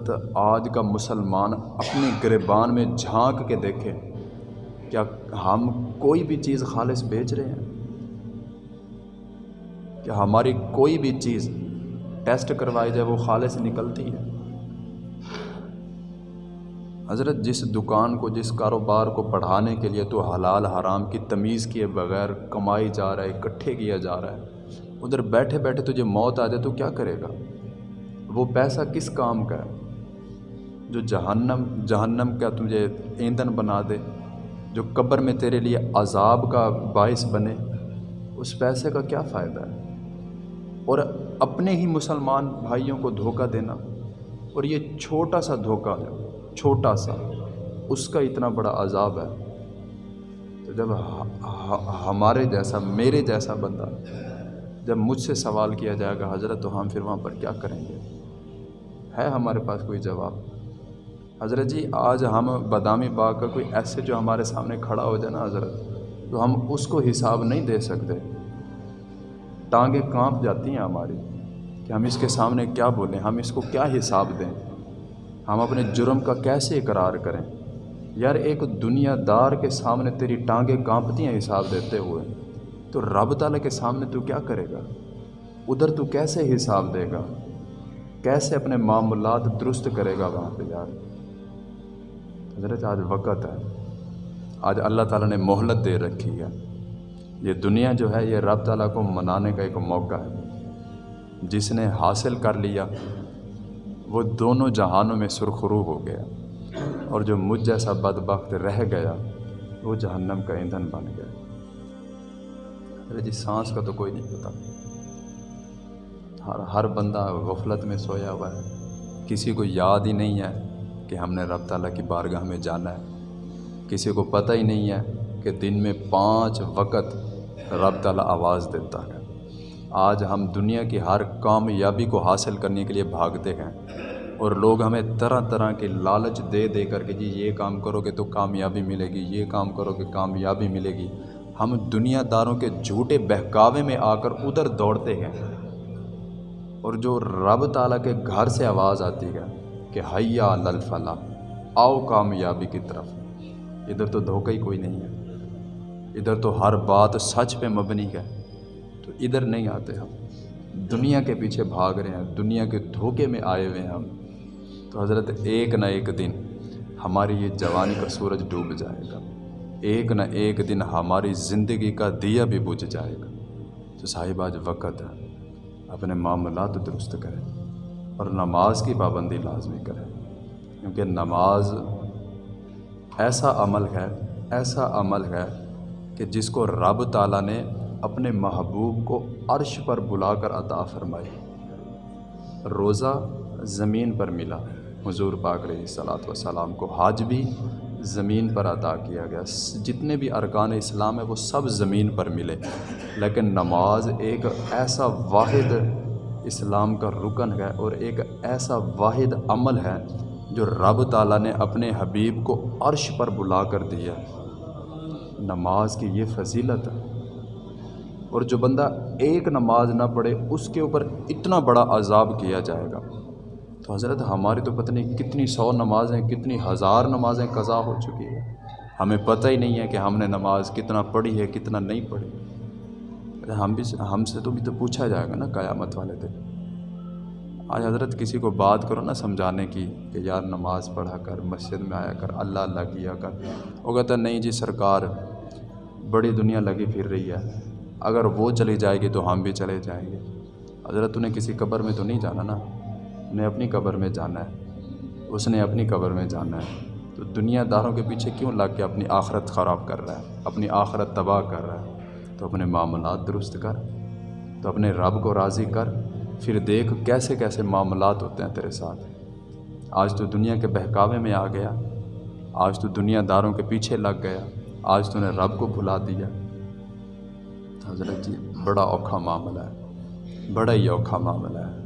حضرت آج کا مسلمان اپنے گریبان میں جھانک کے دیکھے، کیا ہم کوئی بھی چیز خالص بیچ رہے ہیں؟ کہ ہماری کوئی بھی چیز ٹیسٹ کروائی جائے وہ خالص نکلتی ہے؟ حضرت جس دکان کو، جس کاروبار کو پڑھانے کے لیے تو حلال حرام کی تمیز کیے بغیر کمائی جا رہا ہے، اکٹھے کیا جا رہا ہے، ادھر بیٹھے بیٹھے تجھے موت آ جائے تو کیا کرے گا؟ وہ پیسہ کس کام کا ہے؟ جو جہنم جہنم کا تجھے ایندھن بنا دے، جو قبر میں تیرے لیے عذاب کا باعث بنے، اس پیسے کا کیا فائدہ ہے؟ اور اپنے ہی مسلمان بھائیوں کو دھوکہ دینا، اور یہ چھوٹا سا دھوکہ ہے، چھوٹا سا، اس کا اتنا بڑا عذاب ہے۔ تو جب ہمارے جیسا، میرے جیسا بندہ جب مجھ سے سوال کیا جائے گا، حضرت، تو ہم پھر وہاں پر کیا کریں گے؟ ہے ہمارے پاس کوئی جواب؟ حضرت جی آج ہم بادامی باغ کا کوئی ایسے جو ہمارے سامنے کھڑا ہو جائے نا حضرت، تو ہم اس کو حساب نہیں دے سکتے۔ ٹانگیں کانپ جاتی ہیں ہماری کہ ہم اس کے سامنے کیا بولیں، ہم اس کو کیا حساب دیں۔ ہم اپنے جرم کا کیسے اقرار کریں؟ یار، ایک دنیا دار کے سامنے تیری ٹانگیں کانپتی ہیں حساب دیتے ہوئے، تو رب تعالیٰ کے سامنے تو کیا کرے گا؟ ادھر تو کیسے حساب دے گا؟ کیسے اپنے معاملات درست کرے گا وہاں پہ یار؟ حضرت، آج وقت ہے۔ آج اللہ تعالیٰ نے مہلت دے رکھی ہے۔ یہ دنیا جو ہے، یہ رب تعالیٰ کو منانے کا ایک موقع ہے۔ جس نے حاصل کر لیا، وہ دونوں جہانوں میں سرخرو ہو گیا۔ اور جو مجھ جیسا بدبخت رہ گیا، وہ جہنم کا ایندھن بن گیا۔ ارے جی سانس کا تو کوئی نہیں پتا۔ ہر ہر بندہ غفلت میں سویا ہوا ہے۔ کسی کو یاد ہی نہیں ہے۔ کہ ہم نے رب تعالیٰ کی بارگاہ میں جانا ہے۔ کسی کو پتہ ہی نہیں ہے کہ دن میں پانچ وقت رب تعالیٰ آواز دیتا ہے۔ آج ہم دنیا کی ہر کامیابی کو حاصل کرنے کے لیے بھاگتے ہیں اور لوگ ہمیں طرح طرح کے لالچ دے دے کر کے جی یہ کام کرو گے تو کامیابی ملے گی، یہ کام کرو گے کامیابی ملے گی۔ ہم دنیا داروں کے جھوٹے بہکاوے میں آ کر ادھر دوڑتے ہیں اور جو رب تعالیٰ کے گھر سے آواز آتی ہے کہ حیا للفلاح، آؤ کامیابی کی طرف۔ ادھر تو دھوکہ ہی کوئی نہیں ہے۔ ادھر تو ہر بات سچ پہ مبنی ہے۔ تو ادھر نہیں آتے ہم۔ دنیا کے پیچھے بھاگ رہے ہیں۔ دنیا کے دھوکے میں آئے ہوئے ہیں ہم۔ تو حضرت، ایک نہ ایک دن ہماری یہ جوانی کا سورج ڈوب جائے گا۔ ایک نہ ایک دن ہماری زندگی کا دیا بھی بجھ جائے گا۔ تو صاحب، آج وقت ہے۔ اپنے معاملات درست کریں۔ اور نماز کی پابندی لازمی کریں۔ کیونکہ نماز ایسا عمل ہے، ایسا عمل ہے کہ جس کو رب تعالیٰ نے اپنے محبوب کو عرش پر بلا کر عطا فرمائی۔ روزہ زمین پر ملا۔ حضور پاک علیہ صلاۃ وسلام کو حاج بھی زمین پر عطا کیا گیا۔ جتنے بھی ارکان اسلام ہیں، وہ سب زمین پر ملے۔ لیکن نماز ایک ایسا واحد اسلام کا رکن ہے اور ایک ایسا واحد عمل ہے جو رب تعالیٰ نے اپنے حبیب کو عرش پر بلا کر دیا نماز کی یہ فضیلت۔ ہے اور جو بندہ ایک نماز نہ پڑھے، اس کے اوپر اتنا بڑا عذاب کیا جائے گا۔ تو حضرت، ہماری تو پتہ نہیں کتنی سو نمازیں، کتنی ہزار نمازیں قضا ہو چکی ہیں۔ ہمیں پتہ ہی نہیں ہے کہ ہم نے نماز کتنا پڑھی ہے، کتنا نہیں پڑھی۔ ہم بھی ہم سے تو بھی تو پوچھا جائے گا نا قیامت والے دن۔ آج حضرت کسی کو بات کرو نا سمجھانے کی کہ یار نماز پڑھا کر، مسجد میں آیا کر، اللہ اللہ کیا کر۔ وہ کہتا نہیں جی سرکار، بڑی دنیا لگی پھر رہی ہے۔ اگر وہ چلی جائے گی تو ہم بھی چلے جائیں گے۔ حضرت انہیں کسی قبر میں تو نہیں جانا نا؟ انہیں اپنی قبر میں جانا ہے۔ اس نے اپنی قبر میں جانا ہے۔ تو دنیا داروں کے پیچھے کیوں لگ کے اپنی آخرت خراب کر رہا ہے؟ اپنی آخرت تباہ کر رہا ہے۔ تو اپنے معاملات درست کر، تو اپنے رب کو راضی کر، پھر دیکھ کیسے کیسے معاملات ہوتے ہیں تیرے ساتھ۔ آج تو دنیا کے بہکاوے میں آ گیا، آج تو دنیا داروں کے پیچھے لگ گیا، آج تو نے رب کو بھلا دیا۔ حضرت جی بڑا اوکھا معاملہ ہے، بڑا ہی اوکھا معاملہ ہے۔